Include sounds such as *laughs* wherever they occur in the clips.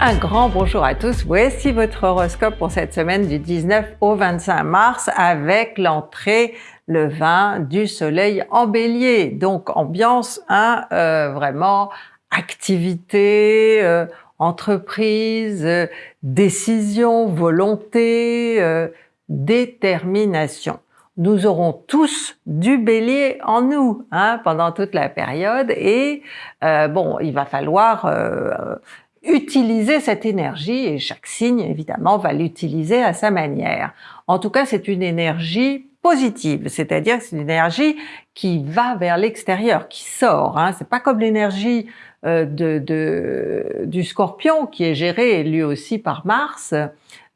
Un grand bonjour à tous, voici votre horoscope pour cette semaine du 19 au 25 mars avec l'entrée le 20 du soleil en bélier. Donc ambiance hein, euh, vraiment activité, euh, entreprise, euh, décision, volonté, détermination. Nous aurons tous du bélier en nous hein, pendant toute la période et bon, il va falloir utiliser cette énergie et chaque signe évidemment va l'utiliser à sa manière. En tout cas c'est une énergie positive, c'est-à-dire c'est une énergie qui va vers l'extérieur, qui sort. Hein. C'est pas comme l'énergie euh, de, du Scorpion qui est gérée lui aussi par Mars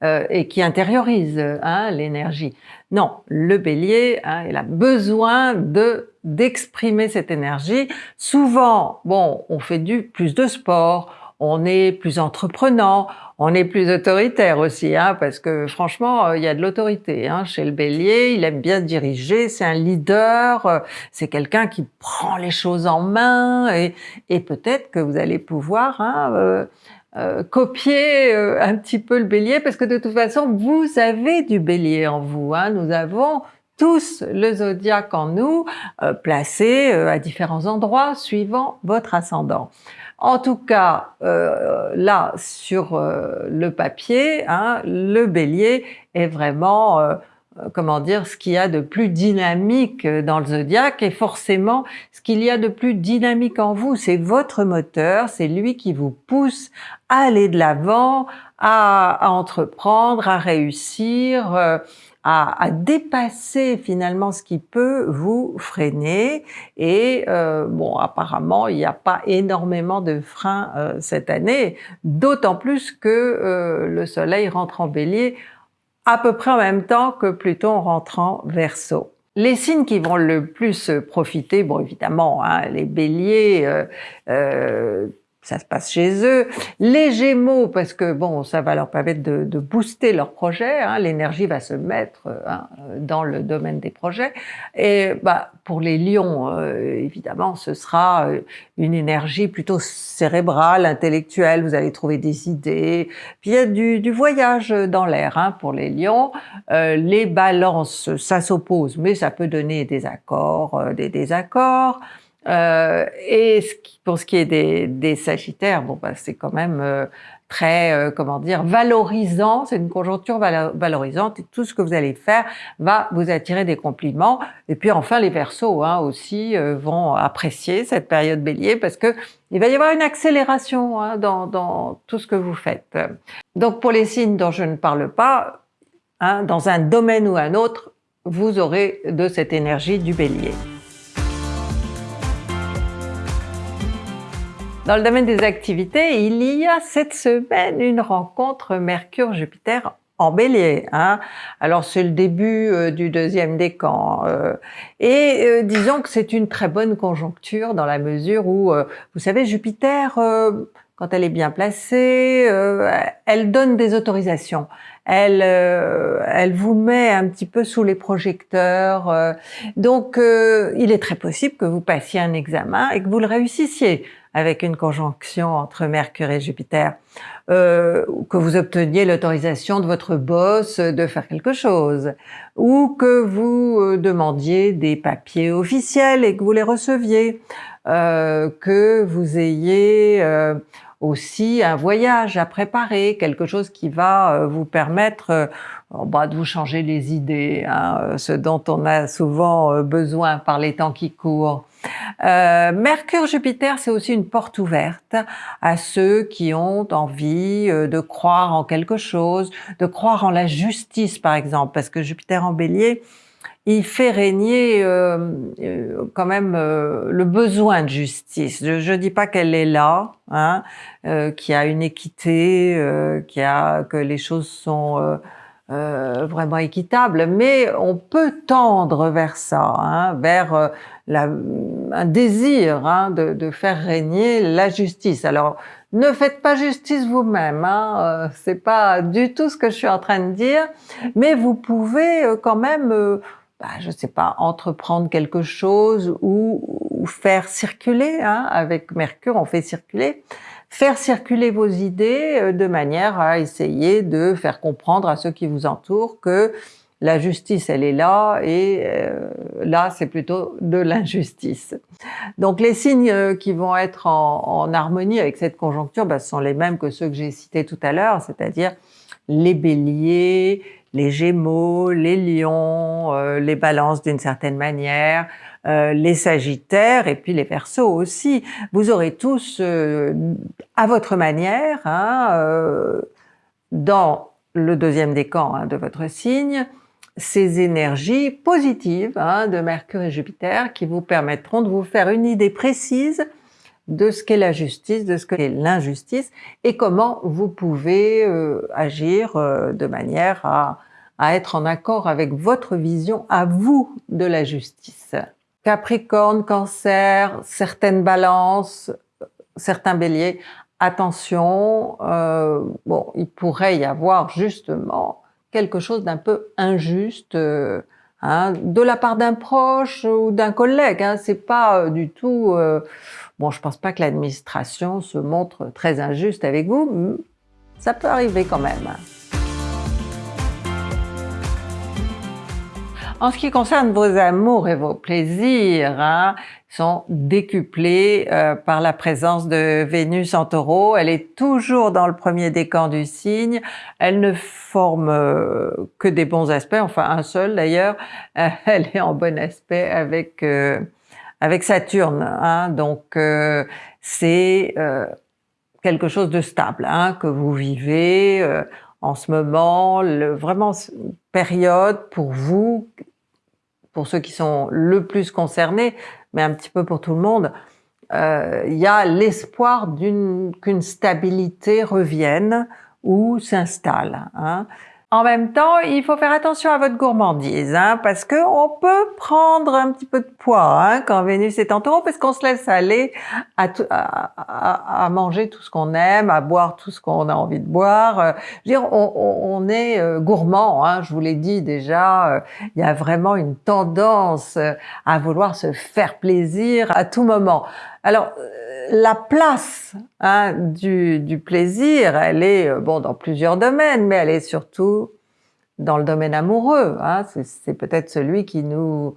euh, et qui intériorise hein, l'énergie. Non, le Bélier, hein, il a besoin de d'exprimer cette énergie. Souvent, bon, on fait du plus de sport, on est plus entreprenant, on est plus autoritaire aussi, hein, parce que franchement, euh, il y a de l'autorité hein, chez le bélier, il aime bien diriger, c'est un leader, euh, c'est quelqu'un qui prend les choses en main, et, peut-être que vous allez pouvoir hein, euh, copier un petit peu le bélier, parce que de toute façon, vous avez du bélier en vous, nous avons tous le zodiaque en nous, placé à différents endroits suivant votre ascendant. En tout cas, euh, là, sur euh, le papier, hein, le bélier est vraiment, euh, comment dire, ce qu'il y a de plus dynamique dans le zodiaque, et forcément, ce qu'il y a de plus dynamique en vous, c'est votre moteur, c'est lui qui vous pousse à aller de l'avant, à, entreprendre, à réussir, à, dépasser finalement ce qui peut vous freiner. Et euh, bon, apparemment, il n'y a pas énormément de freins euh, cette année, d'autant plus que euh, le Soleil rentre en Bélier à peu près en même temps que Pluton rentre en Verseau. Les signes qui vont le plus profiter, bon évidemment, hein, les béliers, euh, ça se passe chez eux. Les Gémeaux, parce que bon, ça va leur permettre de, booster leur projet, hein, l'énergie va se mettre hein, dans le domaine des projets. Et bah, pour les Lions, euh, évidemment, ce sera euh, une énergie plutôt cérébrale, intellectuelle, vous allez trouver des idées. Puis il y a du, voyage dans l'air hein, pour les Lions. Euh, les balances, ça s'oppose, mais ça peut donner des accords, des désaccords. Euh, et ce qui, pour ce qui est des, des Sagittaires, bon, bah, c'est quand même euh, très, euh, comment dire, valorisant, c'est une conjoncture valorisante et tout ce que vous allez faire va vous attirer des compliments. Et puis enfin, les Verseaux hein, aussi euh, vont apprécier cette période Bélier parce que il va y avoir une accélération hein, dans, dans, tout ce que vous faites. Donc pour les signes dont je ne parle pas, hein, dans un domaine ou un autre, vous aurez de cette énergie du Bélier. Dans le domaine des activités, il y a cette semaine une rencontre Mercure-Jupiter en bélier. Hein. Alors c'est le début euh, du deuxième décan. Euh, et euh, disons que c'est une très bonne conjoncture dans la mesure où, vous savez, Jupiter, quand elle est bien placée, elle donne des autorisations. Elle vous met un petit peu sous les projecteurs. donc il est très possible que vous passiez un examen et que vous le réussissiez avec une conjonction entre Mercure et Jupiter, euh, que vous obteniez l'autorisation de votre boss de faire quelque chose, ou que vous euh, demandiez des papiers officiels et que vous les receviez, euh, que vous ayez euh, aussi un voyage à préparer, quelque chose qui va euh, vous permettre bah, de vous changer les idées, hein, ce dont on a souvent besoin par les temps qui courent. Euh, Mercure-Jupiter, c'est aussi une porte ouverte à ceux qui ont envie euh, de croire en quelque chose, de croire en la justice par exemple, parce que Jupiter en bélier, il fait régner euh, quand même le besoin de justice. Je ne dis pas qu'elle est là, hein, qu'il y a une équité, qu'il y a, que les choses sont euh, vraiment équitable, mais on peut tendre vers ça, hein, vers euh, la, un désir hein, de, de, faire régner la justice. Alors, ne faites pas justice vous-même, hein, euh, c'est pas du tout ce que je suis en train de dire, mais vous pouvez euh, quand même, bah, je sais pas, entreprendre quelque chose ou, ou faire circuler, hein, avec Mercure on fait circuler, faire circuler vos idées de manière à essayer de faire comprendre à ceux qui vous entourent que la justice elle est là et euh, là c'est plutôt de l'injustice. Donc les signes euh, qui vont être en, harmonie avec cette conjoncture ben, sont les mêmes que ceux que j'ai cités tout à l'heure, c'est-à-dire les béliers, les gémeaux, les lions, euh, les balances d'une certaine manière, les sagittaires et puis les versos aussi. Vous aurez tous à votre manière, hein, dans le deuxième décan hein, de votre signe, ces énergies positives hein, de Mercure et Jupiter qui vous permettront de vous faire une idée précise de ce qu'est la justice, de ce qu'est l'injustice et comment vous pouvez euh, agir euh, de manière à, être en accord avec votre vision à vous de la justice. Capricorne, Cancer, certaines balances, certains béliers, attention, euh, bon, il pourrait y avoir justement quelque chose d'un peu injuste euh, hein, de la part d'un proche ou d'un collègue. Hein, c'est pas euh, du tout... Euh, bon, je pense pas que l'administration se montre très injuste avec vous, ça peut arriver quand même. En ce qui concerne vos amours et vos plaisirs, hein, sont décuplés euh, par la présence de Vénus en taureau. Elle est toujours dans le premier décan du signe. Elle ne forme euh, que des bons aspects, enfin un seul d'ailleurs. *laughs* elle est en bon aspect avec, euh, avec Saturne. Hein, donc c'est quelque chose de stable hein, que vous vivez en ce moment, le, vraiment période pour vous pour ceux qui sont le plus concernés, mais un petit peu pour tout le monde, euh, il y a l'espoir qu'une stabilité revienne ou s'installe. Hein. En même temps, il faut faire attention à votre gourmandise, hein, parce que on peut prendre un petit peu de poids hein, quand Vénus est en taureau, parce qu'on se laisse aller à, à, à, manger tout ce qu'on aime, à boire tout ce qu'on a envie de boire. Euh, je veux dire, on, on est euh, gourmand, hein, je vous l'ai dit déjà, euh, il y a vraiment une tendance à vouloir se faire plaisir à tout moment. Alors, la place hein, du, plaisir, elle est euh, bon dans plusieurs domaines, mais elle est surtout dans le domaine amoureux. Hein. C'est peut-être celui qui nous,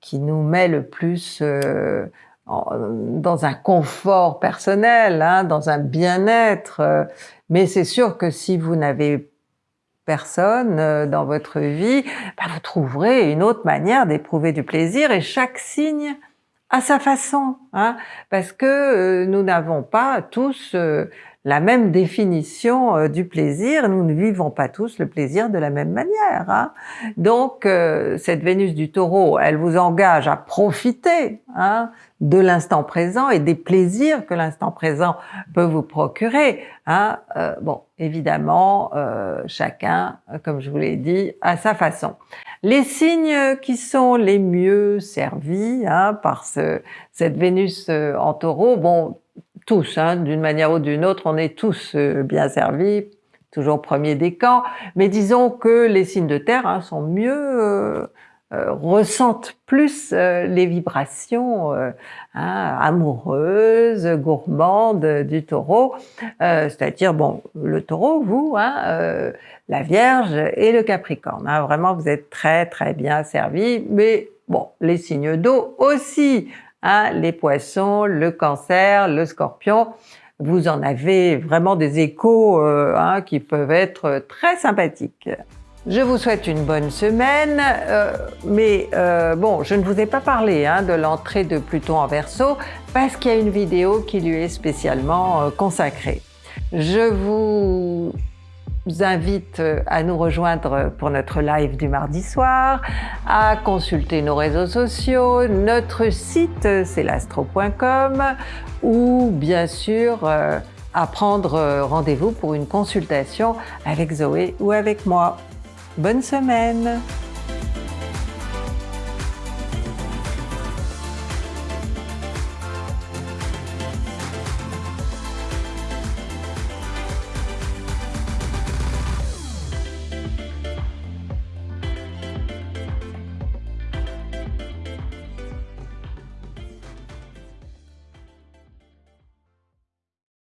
qui nous met le plus euh, dans un confort personnel, hein, dans un bien-être. Mais c'est sûr que si vous n'avez personne euh, dans votre vie, bah, vous trouverez une autre manière d'éprouver du plaisir et chaque signe à sa façon, hein, parce que euh, nous n'avons pas tous euh, la même définition euh, du plaisir, nous ne vivons pas tous le plaisir de la même manière. Hein. Donc cette Vénus du Taureau, elle vous engage à profiter hein, de l'instant présent et des plaisirs que l'instant présent peut vous procurer. Hein. bon, évidemment, chacun, comme je vous l'ai dit, à sa façon. Les signes qui sont les mieux servis hein, par ce, cette Vénus euh, en taureau, bon, tous, hein, d'une manière ou d'une autre, on est tous euh, bien servis, toujours premier décan, mais disons que les signes de terre hein, sont mieux euh, euh, ressentent plus les vibrations hein, amoureuses, gourmandes du taureau, c'est-à-dire, bon, le taureau, vous, hein, la Vierge et le Capricorne. Hein, vraiment, vous êtes très très bien servis, mais bon, les signes d'eau aussi, hein, les poissons, le cancer, le scorpion, vous en avez vraiment des échos hein, qui peuvent être très sympathiques. Je vous souhaite une bonne semaine, euh, mais euh, bon, je ne vous ai pas parlé hein, de l'entrée de Pluton en Verseau parce qu'il y a une vidéo qui lui est spécialement euh, consacrée. Je vous invite à nous rejoindre pour notre live du mardi soir, à consulter nos réseaux sociaux, notre site c'est l'astro.com ou bien sûr à prendre rendez-vous pour une consultation avec Zoé ou avec moi. Bonne semaine